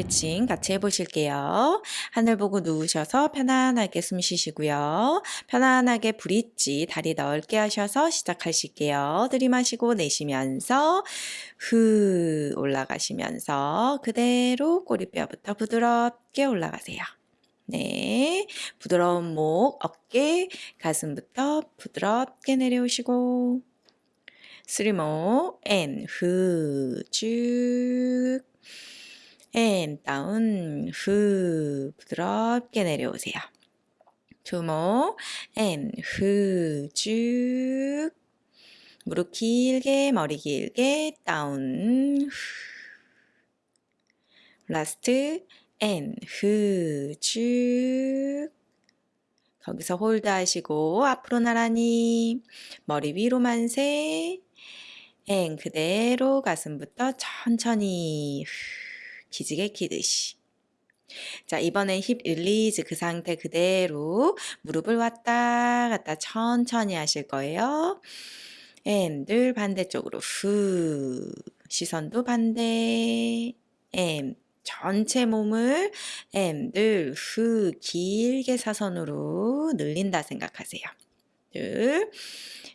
스트레칭 같이 해보실게요. 하늘 보고 누우셔서 편안하게 숨 쉬시고요. 편안하게 bridge 다리 넓게 하셔서 시작하실게요. 들이마시고 내쉬면서 후 올라가시면서 그대로 꼬리뼈부터 부드럽게 올라가세요. 네, 부드러운 목, 어깨, 가슴부터 부드럽게 내려오시고 three more and 후, 쭉 and down 후 부드럽게 내려오세요. two more and 후 쭉 무릎 길게 머리 길게 후. last and 후 쭉 거기서 hold 하시고 앞으로 나란히. 머리 위로 만세. and 그대로 가슴부터 천천히 기지개 키듯이 자 이번엔 hip release 그 상태 그대로 무릎을 왔다 갔다 천천히 하실 거예요 and 둘 반대쪽으로 후 시선도 반대 and 전체 몸을 and 둘 후 길게 사선으로 늘린다 생각하세요. 둘,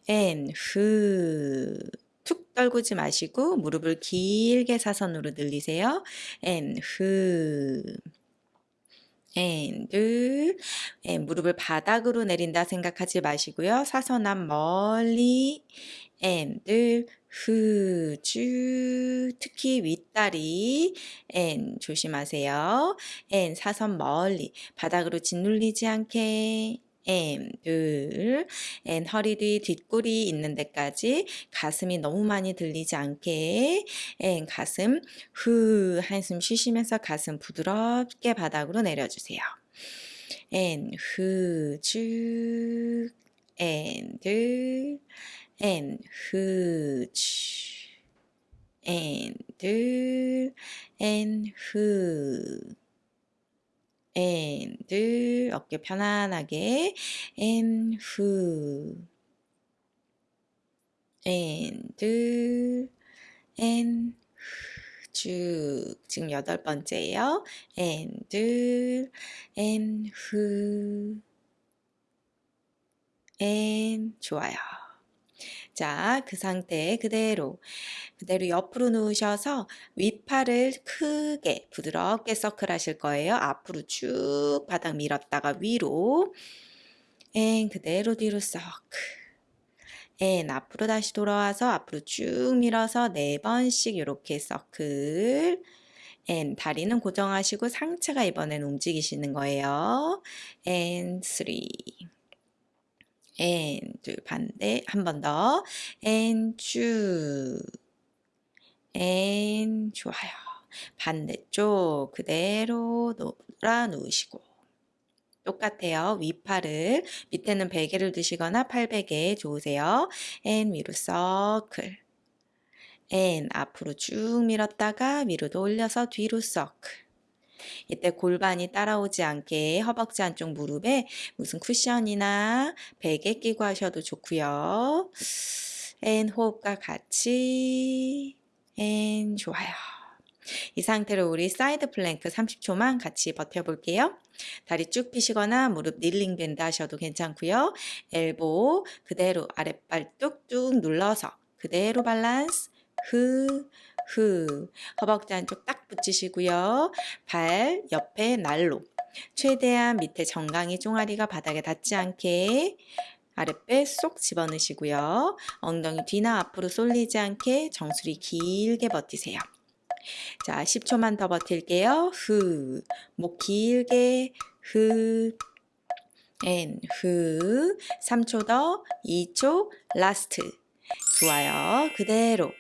and, 후. 툭 떨구지 마시고 무릎을 길게 사선으로 늘리세요. 엔, 후. 엔, 둘, 엔, 무릎을 바닥으로 내린다 생각하지 마시고요. 사선 앞 멀리, and, 둘, 후, 쭉, 특히 윗다리, 엔, 조심하세요. 엔, 사선 멀리, 바닥으로 짓눌리지 않게, 엔, 둘, 엔, 허리 뒤 뒷골이 있는 데까지 가슴이 너무 많이 들리지 않게, 엔, 가슴, 후, 한숨 쉬시면서 가슴 부드럽게 바닥으로 내려주세요. 엔, 후, 쭉, 엔, 둘, and huge and and who and 어깨 편안하게 and who and and 쭉 지금 여덟 번째예요. and and who and 좋아요. 자, 그 상태 그대로 그대로 옆으로 누우셔서 윗팔을 크게 부드럽게 서클 하실 거예요. 앞으로 쭉 바닥 밀었다가 위로 and 그대로 뒤로 circle and 앞으로 다시 돌아와서 앞으로 쭉 밀어서 네 번씩 이렇게 circle and 다리는 고정하시고 상체가 이번엔 움직이시는 거예요. and 3. And 둘 반대 한 번 더. And 쭉 and 좋아요. 반대쪽 그대로 놀아 놓으시고. 똑같아요. 윗팔을 밑에는 베개를 드시거나 팔베개 좋으세요. and 위로 서클. And 앞으로 쭉 밀었다가 위로도 올려서 뒤로 서클 이때 골반이 따라오지 않게 허벅지 안쪽 무릎에 무슨 쿠션이나 베개 끼고 하셔도 좋고요. and 호흡과 같이 and 좋아요. 이 상태로 우리 side plank 30초만 같이 버텨볼게요. 다리 쭉 펴시거나 무릎 kneeling bend 하셔도 괜찮고요. elbow 그대로 아랫발 뚝뚝 눌러서 그대로 밸런스 흐 후 허벅지 안쪽 딱 붙이시고요. 발 옆에 날로 최대한 밑에 정강이 종아리가 바닥에 닿지 않게 아랫배 쏙 집어넣으시고요. 엉덩이 뒤나 앞으로 쏠리지 않게 정수리 길게 버티세요. 자, 10초만 더 버틸게요. 후, 목 길게, 후, and, 후, 3초 더, 2초, last. 좋아요. 그대로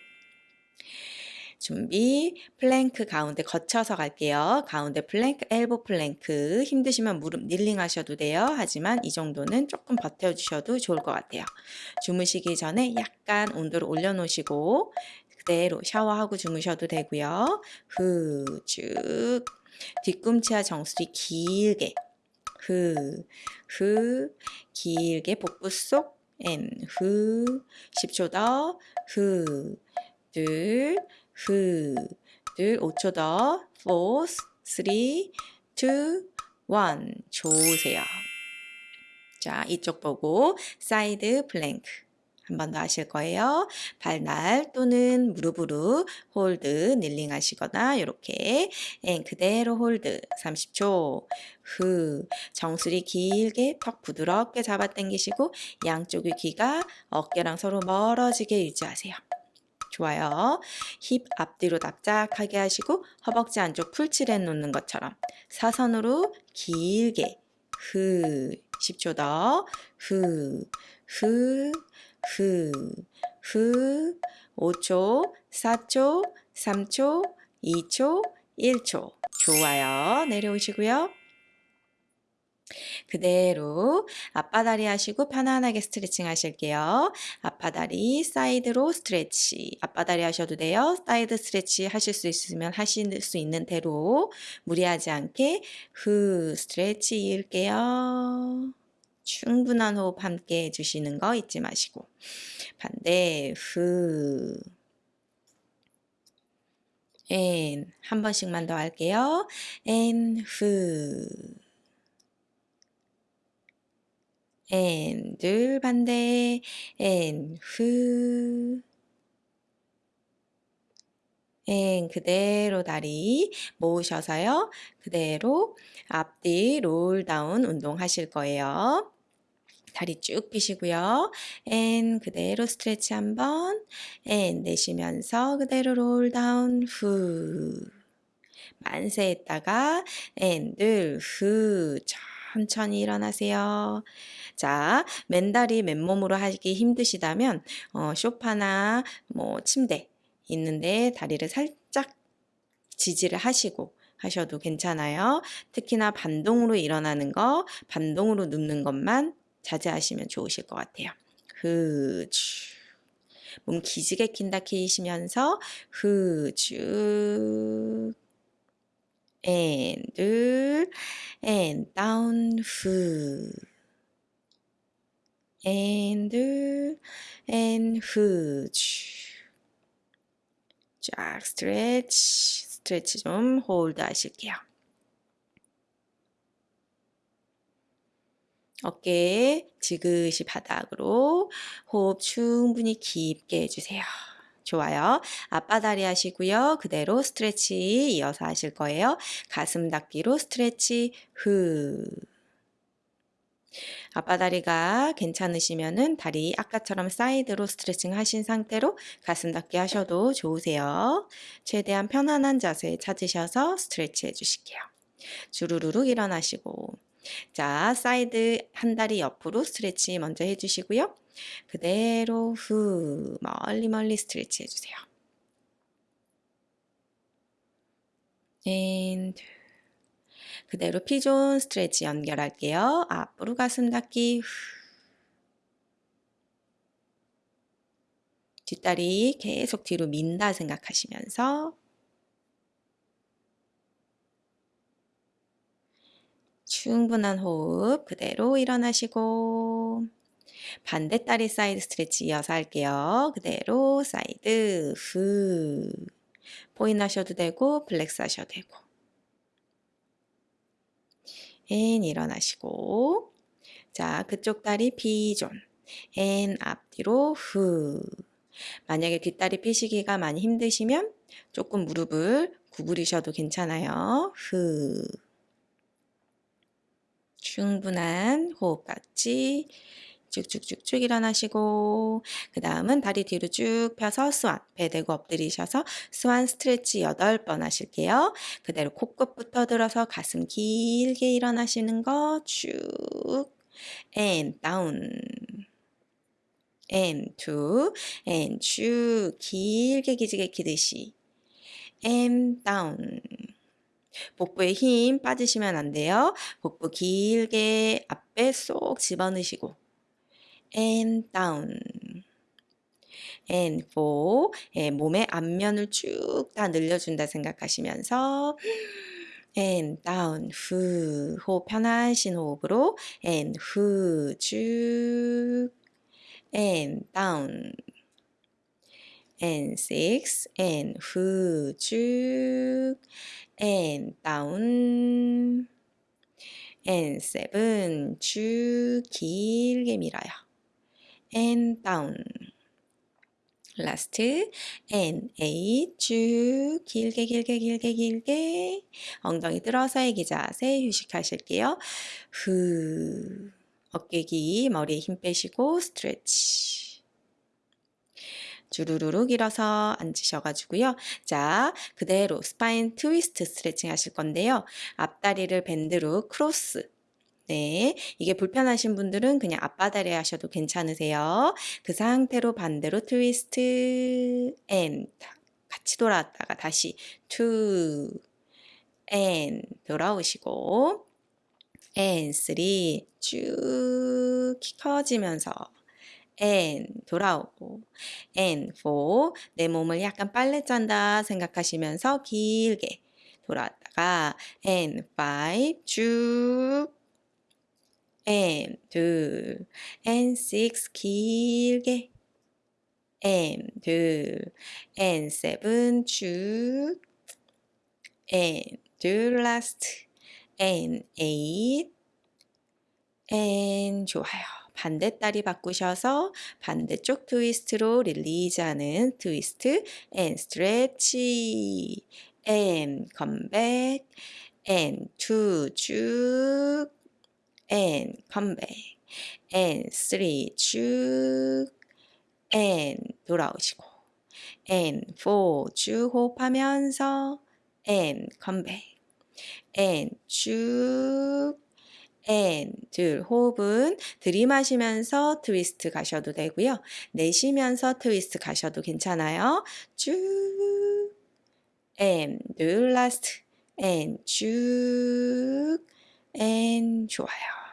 준비 플랭크 가운데 거쳐서 갈게요. 가운데 plank elbow plank. 힘드시면 무릎 kneeling 하셔도 돼요. 하지만 이 정도는 조금 버텨주셔도 좋을 것 같아요. 주무시기 전에 약간 온도를 올려놓으시고 그대로 샤워하고 주무셔도 되고요. 후 쭉. 뒤꿈치와 정수리 길게. 후 후. 길게 복부 쏙 and, 후, 10초 더, 후, 둘, 후, 둘, 5초 더, four, 3, 2, 1. 좋으세요. 자, 이쪽 보고 side plank. 한 번 더 하실 거예요. 발날 또는 무릎으로 hold, kneeling 하시거나 이렇게 and 그대로 hold 30초. 후 정수리 길게 턱 부드럽게 잡아 당기시고 양쪽의 귀가 어깨랑 서로 멀어지게 유지하세요. 좋아요. 힙 앞뒤로 납작하게 하시고 허벅지 안쪽 풀칠해 놓는 것처럼 사선으로 길게 후 10초 더 후, 후, 후, 후 5초, 4초, 3초, 2초, 1초 좋아요. 내려오시고요. 그대로 양반다리 하시고 편안하게 스트레칭 하실게요. 양반다리 side로 stretch. 양반다리 하셔도 돼요. side stretch 하실 수 있으면 하실 수 있는 대로 무리하지 않게 후 stretch 이을게요. 충분한 호흡 함께 해주시는 거 잊지 마시고 반대 후 and, 한 번씩만 더 할게요. 앤, 후. 앤, 둘, 반대. 앤, 후. 앤, 그대로 다리 모으셔서요. 그대로 앞뒤 roll down 운동 하실 거예요. 다리 쭉 펴시고요. and 그대로 stretch 한번 and 내쉬면서 그대로 roll down 후 만세했다가 앤들후 천천히 일어나세요. 자, 맨다리 맨몸으로 하기 힘드시다면 어, 쇼파나 뭐 침대 있는데 다리를 살짝 지지를 하시고 하셔도 괜찮아요. 특히나 반동으로 일어나는 거, 반동으로 눕는 것만 자제하시면 좋으실 것 같아요. 흐주. 몸 기지개 킨다 키시면서 흐주. 앤, 둘, 앤, 다운, 후. 앤, 둘, 앤, 후주. 쫙 스트레치, 스트레치 좀 홀드 하실게요. 어깨 지그시 바닥으로 호흡 충분히 깊게 해주세요. 좋아요. 양반다리 하시고요. 그대로 stretch 이어서 하실 거예요. 가슴 닿기로 stretch 후. 양반다리가 괜찮으시면은 다리 아까처럼 side로 스트레칭 하신 상태로 가슴 닿기 하셔도 좋으세요. 최대한 편안한 자세 찾으셔서 stretch 해주실게요. 주르르륵 일어나시고 자, 사이드 한 다리 옆으로 stretch 먼저 해주시고요. 그대로 후 멀리 멀리 stretch 해주세요. and 그대로 pigeon stretch 연결할게요. 앞으로 가슴 닿기. 뒷다리 계속 뒤로 민다 생각하시면서. 충분한 호흡 그대로 일어나시고. 반대 다리 side stretch 이어서 할게요. 그대로 사이드. 후. 포인 하셔도 되고 flex 하셔도 되고 and 일어나시고 자 그쪽 다리 pigeon and 앞뒤로 후 만약에 뒷다리 피시기가 많이 힘드시면 조금 무릎을 구부리셔도 괜찮아요. 후 충분한 호흡 같이 쭉쭉쭉쭉 일어나시고 그 다음은 다리 뒤로 쭉 펴서 스완 배 대고 엎드리셔서 스완 스트레치 8번 하실게요. 그대로 코끝부터 들어서 가슴 길게 일어나시는 거 쭉. And down. And two. And 쭉. 길게 기지개 키듯이. And down. 복부에 힘 빠지시면 안 돼요. 복부 길게 앞에 쏙 집어넣으시고 and down and four 예, 몸의 앞면을 쭉 다 늘려준다 생각하시면서 and down 후 호흡 편하신 호흡으로 and 후쭉 and down and six and 후쭉 and 다운 and seven 쭉 길게 밀어요. And down last and eight 쭉 길게 길게 길게 길게 엉덩이 들어서 애기 자세 휴식하실게요. 후 어깨 기 머리에 힘 빼시고 스트레치 주르르르 길어서 앉으셔가지고요. 자, 그대로 spine twist 스트레칭 하실 건데요. 앞다리를 bend로 cross. 네, 이게 불편하신 분들은 그냥 양반다리 하셔도 괜찮으세요. 그 상태로 반대로 twist and 같이 돌아왔다가 다시 two and 돌아오시고 and three 쭉 커지면서 and 돌아오고 and for 내 몸을 약간 빨래 짠다 생각하시면서 길게 돌아왔다가 and five 쭉 and 둘 and six 길게 and 둘 and seven 쭉 and 둘 last and eight and 좋아요. 반대다리 바꾸셔서 반대쪽 트위스트로 릴리즈하는 트위스트 and 스트레치 and come back and two 쭉 and come back and three 쭉 and 돌아오시고 and four 쭉 호흡하면서 and come back and 쭉 and 둘 호흡은 들이마시면서 트위스트 가셔도 되고요. 내쉬면서 트위스트 가셔도 괜찮아요. 쭉 and 둘 last and 쭉 and 좋아요.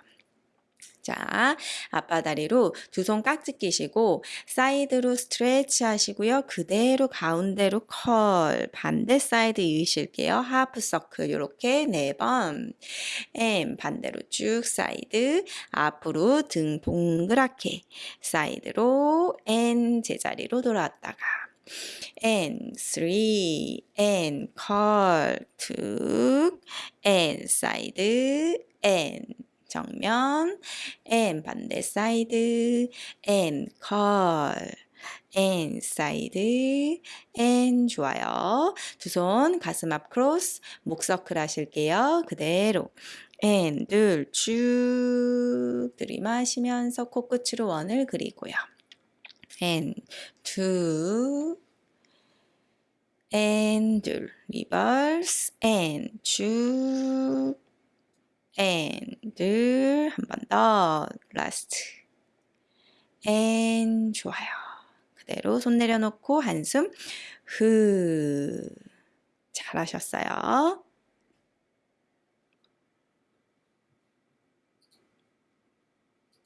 자, 양반다리로 두 손 깍지 끼시고 side로 stretch 하시고요. 그대로 가운데로 curl 반대 사이드 이으실게요. half circle 이렇게 네 번. and 반대로 쭉 사이드 앞으로 등 동그랗게 사이드로 N 제자리로 돌아왔다가 and three and curl 툭 side and 정면 and 반대 side and curl and side and 좋아요. 두 손 가슴 앞 cross 목 서클 하실게요. 그대로 and 둘쭉 들이마시면서 코끝으로 원을 그리고요. and two and 둘 reverse and 쭉 and 한번 더. Last. And 좋아요. 그대로 손 내려놓고 한숨. 후 잘하셨어요.